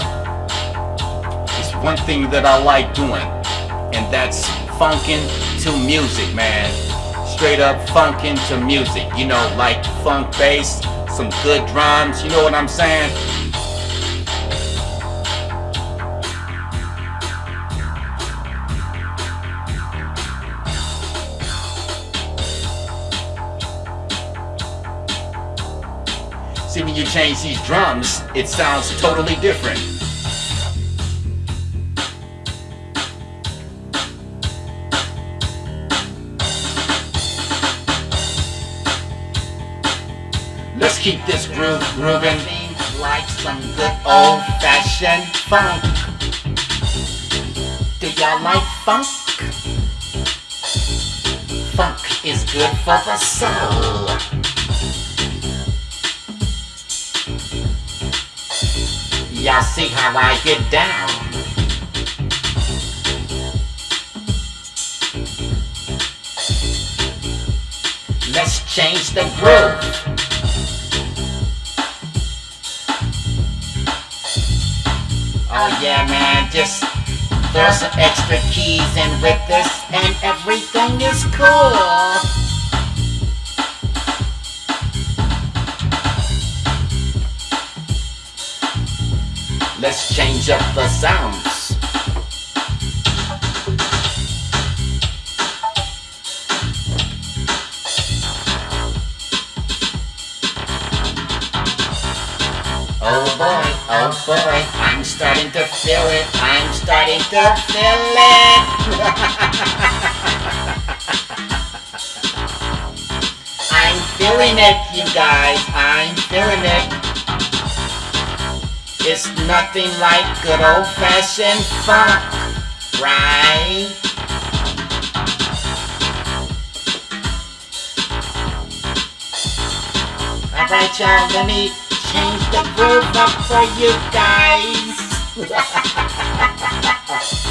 y'all, it's one thing that I like doing, and that's funkin' to music, man. Straight up funkin' to music. You know, like funk bass, some good drums, you know what I'm saying? See, when you change these drums, it sounds totally different. Let's keep this groove grooving like some good old-fashioned funk. Do y'all like funk? Funk is good for the soul. Y'all see how I get down. Let's change the groove. Oh yeah man, just throw some extra keys in with this and everything is cool. Let's change up the sounds. Oh boy, oh boy, I'm starting to feel it, I'm starting to feel it. I'm feeling it, you guys, I'm feeling it. It's nothing like good old fashioned funk, right? Alright y'all, let me change the groove up for you guys.